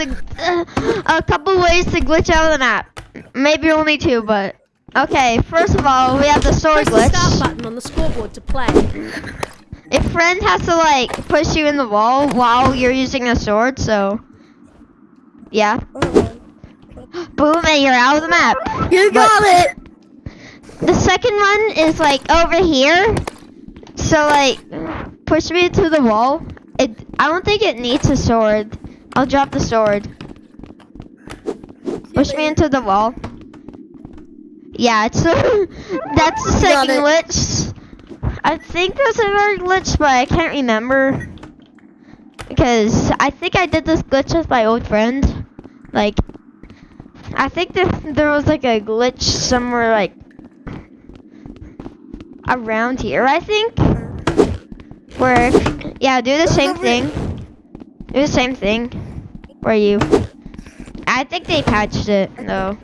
to, uh, a couple ways to glitch out of the map. Maybe only two, but okay. First of all, we have the sword Press the start button on the scoreboard to play. A friend has to like push you in the wall while you're using a sword. So, yeah. Boom, and you're out of the map. You got it. The second one is like over here. So like, push me into the wall. It. I don't think it needs a sword. I'll drop the sword. Push me into the wall. Yeah, it's that's the second glitch. I think there's another glitch, but I can't remember. Because I think I did this glitch with my old friend. Like, I think there, there was like a glitch somewhere like around here, I think. Where, yeah, do the same over- thing. Do the same thing. Where you, I think they patched it though.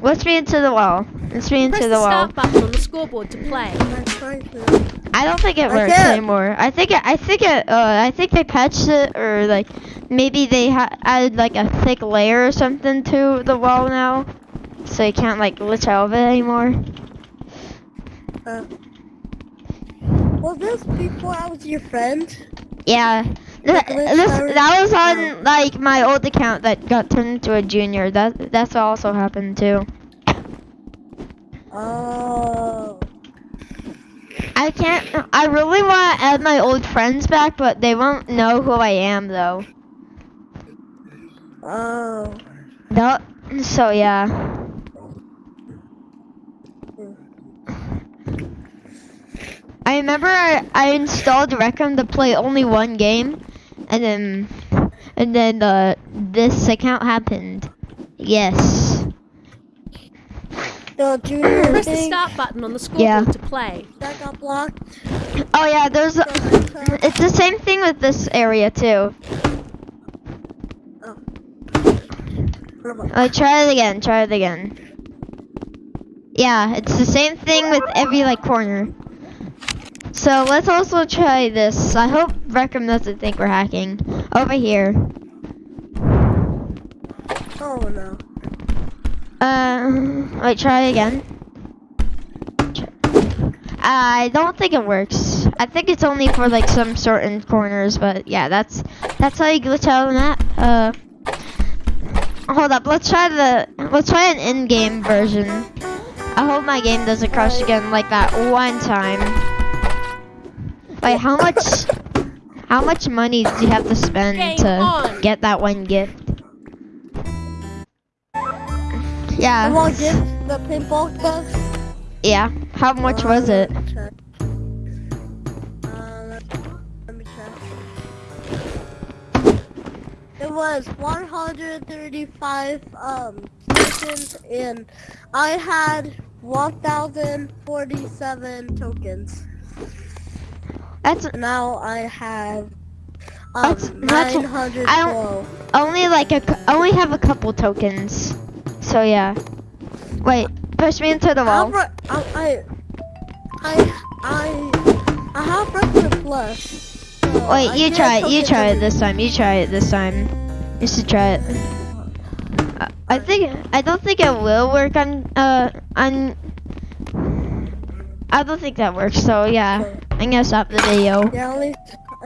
Let's be into the wall. Let's be into Press the the wall. start button on the scoreboard to play. I'm trying to. I don't think it works can't. anymore. I think it, I think it, uh, I think they patched it, or like maybe they ha- added like a thick layer or something to the wall now, so you can't like glitch out of it anymore. Uh, was this before I was your friend? Yeah, Th- this that was on like my old account that got turned into a junior. That that's also happened too. Oh. I can't. I really want to add my old friends back, but they won't know who I am though. Oh. No, so yeah. I remember I, I installed Rec Room to play only one game, and then and then uh, this account happened. Yes. The junior Press the start button on the scoreboard Yeah. to play. that got blocked. Oh yeah, there's. A, it's the same thing with this area too. Uh, try it again. Try it again. Yeah, it's the same thing with every like corner. So let's also try this. I hope Rec Room doesn't think we're hacking. Over here. Oh no. Uh, wait, try again. I don't think it works. I think it's only for like some certain corners, but yeah, that's that's how you glitch out of the map. Uh, hold up, let's try the let's try an in-game version. I hope my game doesn't crash again like that one time. Wait, how much how much money do you have to spend Game to on. get that one gift? Yeah. want to give the pinball stuff. Yeah. How much was it? Uh, check. Uh, let- let me check. It was 135 um tokens and I had 1047 tokens. That's Now I have um That's- that's- I only like a. I only have a couple tokens. So yeah. Wait. Push me into the wall. I, I, I, I, I have Rec Room Plus. so Wait. I You try it. You try it this time. You try it this time. You should try it. I- I think. I don't think it will work on. Uh. On. I don't think that works. So yeah. I'm gonna stop the video.